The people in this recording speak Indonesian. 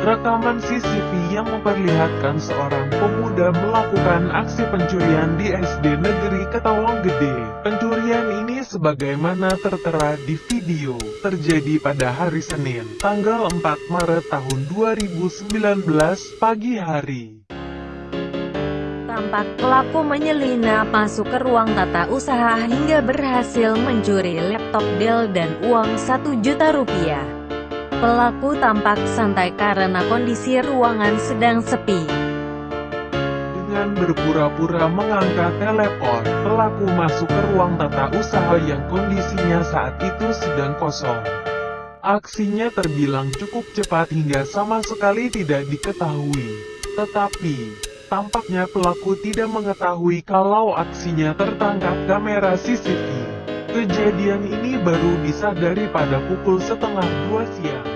Rekaman CCTV yang memperlihatkan seorang pemuda melakukan aksi pencurian di SD Negeri Ketawang Gede. Pencurian ini sebagaimana tertera di video, terjadi pada hari Senin, tanggal 4 Maret tahun 2019 pagi hari. Tampak pelaku menyelinap masuk ke ruang tata usaha hingga berhasil mencuri laptop Dell dan uang 1 juta rupiah. Pelaku tampak santai karena kondisi ruangan sedang sepi. Dengan berpura-pura mengangkat telepon, pelaku masuk ke ruang tata usaha yang kondisinya saat itu sedang kosong. Aksinya terbilang cukup cepat hingga sama sekali tidak diketahui. Tetapi, tampaknya pelaku tidak mengetahui kalau aksinya tertangkap kamera CCTV. Kejadian ini baru disadari pada pukul setengah dua siang.